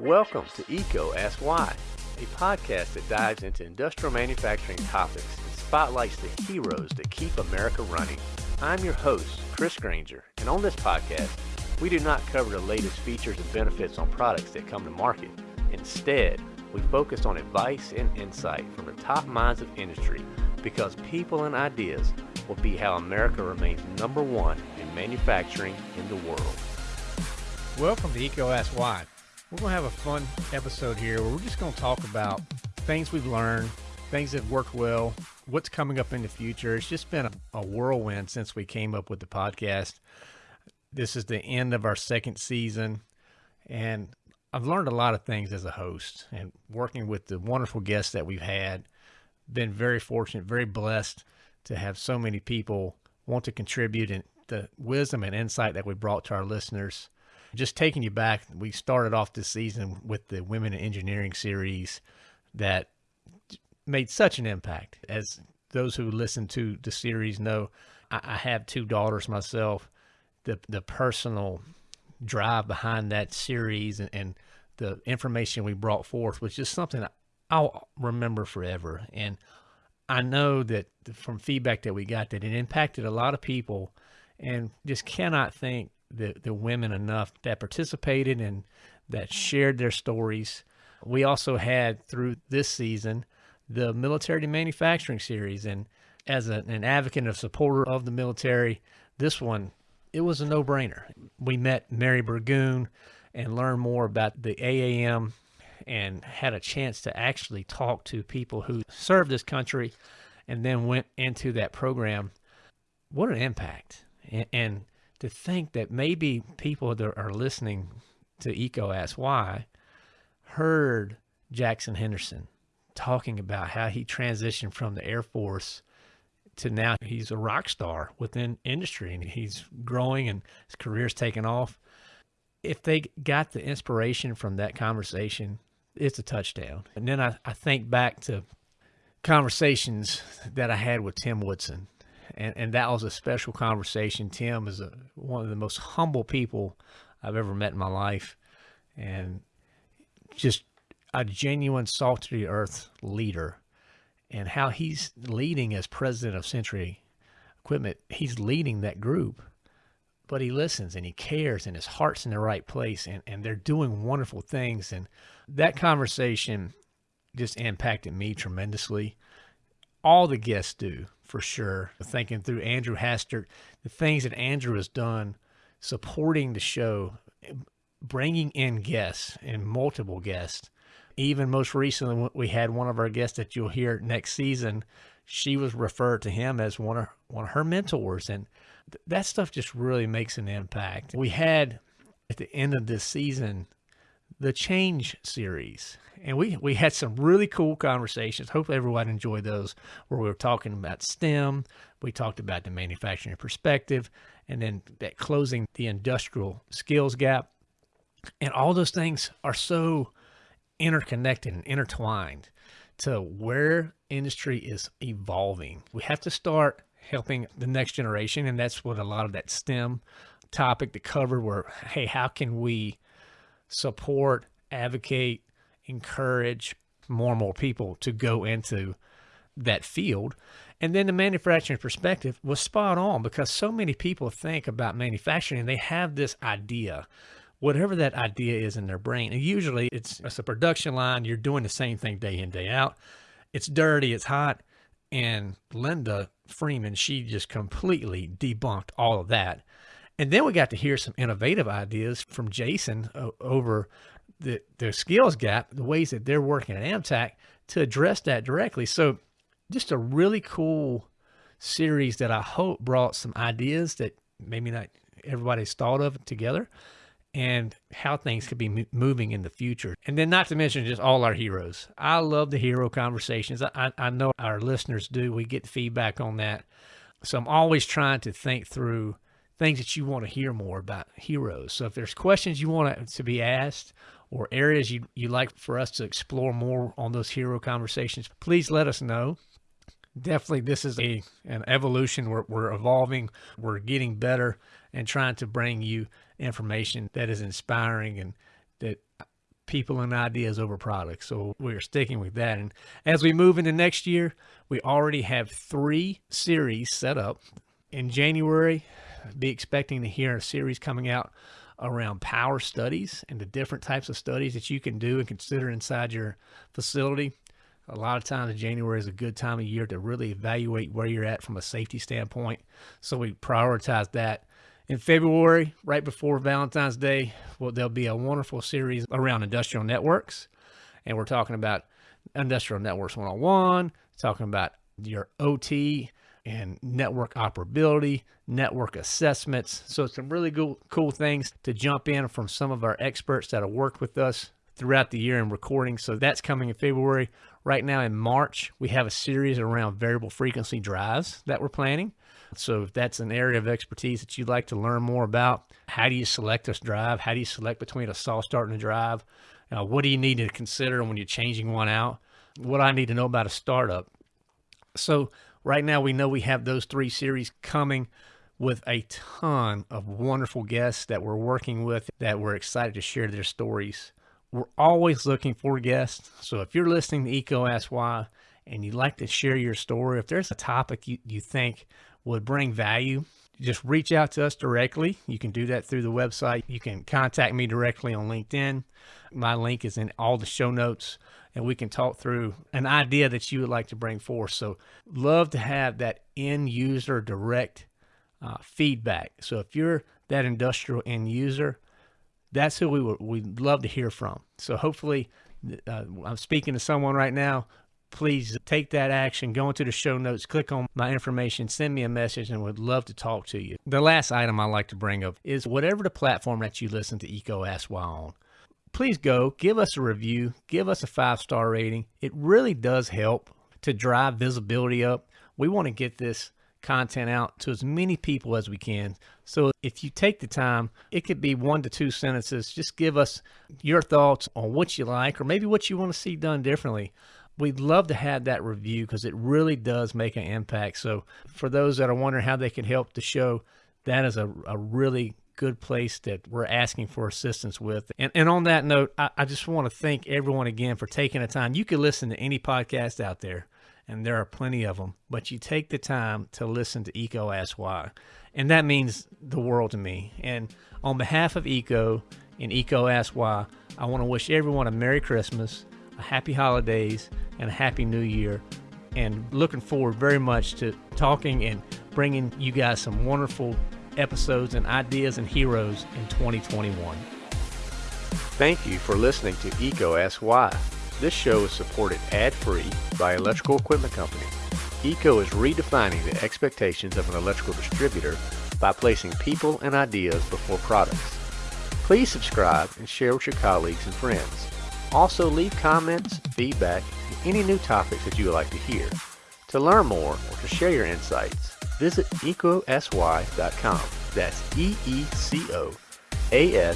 Welcome to EECO Ask Why, a podcast that dives into industrial manufacturing topics and spotlights the heroes that keep America running. I'm your host, Chris Granger, and on this podcast, we do not cover the latest features and benefits on products that come to market. Instead, we focus on advice and insight from the top minds of industry because people and ideas will be how America remains number one in manufacturing in the world. Welcome to EECO Ask Why. We're going to have a fun episode here where we're just going to talk about things we've learned, things that worked well, what's coming up in the future. It's just been a, a whirlwind since we came up with the podcast. This is the end of our second season, and I've learned a lot of things as a host and working with the wonderful guests that we've had. Been very fortunate, very blessed to have so many people want to contribute and the wisdom and insight that we brought to our listeners just taking you back, we started off this season with the Women in Engineering series that made such an impact. As those who listen to the series know, I, I have two daughters myself. The the personal drive behind that series and, and the information we brought forth was just something I'll remember forever. And I know that from feedback that we got that it impacted a lot of people and just cannot thank the, the women enough that participated and that shared their stories. We also had through this season the military manufacturing series. And as a, an advocate and supporter of the military, this one, it was a no brainer. We met Mary Burgoon and learned more about the AAM and had a chance to actually talk to people who served this country and then went into that program. What an impact. And, and to think that maybe people that are listening to EECO Ask Why heard Jackson Henderson talking about how he transitioned from the Air Force to now he's a rock star within industry and he's growing and his career's taken off. If they got the inspiration from that conversation, it's a touchdown. And then I, I think back to conversations that I had with Tim Woodson and and that was a special conversation. Tim is a, one of the most humble people I've ever met in my life, and just a genuine salt to the earth leader. And how he's leading as president of Century Equipment, he's leading that group, but he listens and he cares, and his heart's in the right place, and and they're doing wonderful things. And that conversation just impacted me tremendously. All the guests do for sure. Thinking through Andrew Hastert, the things that Andrew has done supporting the show, bringing in guests and multiple guests. Even most recently, we had one of our guests that you'll hear next season. She was referred to him as one of one of her mentors, and th- that stuff just really makes an impact. We had at the end of this season the Change series, and we we had some really cool conversations. Hopefully, everyone enjoyed those where we were talking about STEM. We talked about the manufacturing perspective, and then that closing the industrial skills gap. And all those things are so interconnected and intertwined to where industry is evolving. We have to start helping the next generation, and that's what a lot of that STEM topic to cover. Where hey, how can we support, advocate, encourage more and more people to go into that field. And then the manufacturing perspective was spot on because so many people think about manufacturing and they have this idea, whatever that idea is in their brain. And usually it's, it's a production line, you're doing the same thing day in, day out. It's dirty, it's hot. And Linda Freeman, she just completely debunked all of that. And then we got to hear some innovative ideas from Jason uh, over the, the skills gap, the ways that they're working at AMTAC to address that directly. So just a really cool series that I hope brought some ideas that maybe not everybody's thought of together and how things could be moving in the future. And then not to mention just all our heroes. I love the hero conversations. I, I know our listeners do. We get feedback on that. So I'm always trying to think through things that you want to hear more about heroes. So if there's questions you want to be asked or areas you, you like for us to explore more on those hero conversations, please let us know. Definitely, this is a an evolution. We're, we're evolving, we're getting better, and trying to bring you information that is inspiring and that people and ideas over products. So we're sticking with that. And as we move into next year, we already have three series set up. In January, be expecting to hear a series coming out around power studies and the different types of studies that you can do and consider inside your facility. A lot of times, January is a good time of year to really evaluate where you're at from a safety standpoint. So we prioritize that. In February, right before Valentine's Day, well, there'll be a wonderful series around industrial networks. And we're talking about Industrial Networks 101, talking about your OT and network operability, network assessments. So some really cool, cool things to jump in from some of our experts that have worked with us throughout the year in recording. So that's coming in February. Right now in March, we have a series around variable frequency drives that we're planning. So if that's an area of expertise that you'd like to learn more about, how do you select this drive? How do you select between a soft start and a drive? Uh, what do you need to consider when you're changing one out? What I need to know about a startup. So right now we know we have those three series coming with a ton of wonderful guests that we're working with that we're excited to share their stories. We're always looking for guests. So if you're listening to EECO Ask Why and you'd like to share your story, if there's a topic you, you think would bring value, just reach out to us directly. You can do that through the website. You can contact me directly on LinkedIn. My link is in all the show notes and we can talk through an idea that you would like to bring forth. So, love to have that end user direct uh, feedback. So, if you're that industrial end user, that's who we would we'd love to hear from. So, hopefully, uh, I'm speaking to someone right now. Please take that action. Go into the show notes, click on my information, send me a message, and would love to talk to you. The last item I like to bring up is whatever the platform that you listen to EECO Ask Why on please go give us a review, give us a five star rating. It really does help to drive visibility up. We want to get this content out to as many people as we can. So if you take the time, it could be one to two sentences. Just give us your thoughts on what you like or maybe what you want to see done differently. We'd love to have that review because it really does make an impact. So for those that are wondering how they can help the show, that is a, a really good place that we're asking for assistance with. And, and on that note, I, I just want to thank everyone again for taking the time. You can listen to any podcast out there, and there are plenty of them, but you take the time to listen to EECO Ask Why. And that means the world to me. And on behalf of EECO and EECO Ask Why, I want to wish everyone a Merry Christmas, Happy Holidays, and a Happy New Year. And looking forward very much to talking and bringing you guys some wonderful episodes and ideas and heroes in 2021. Thank you for listening to EECO Ask Why. This show is supported ad-free by Electrical Equipment Company. EECO is redefining the expectations of an electrical distributor by placing people and ideas before products. Please subscribe and share with your colleagues and friends. Also leave comments, feedback, and any new topics that you would like to hear. To learn more or to share your insights, visit eecosy.com. That's E E C O A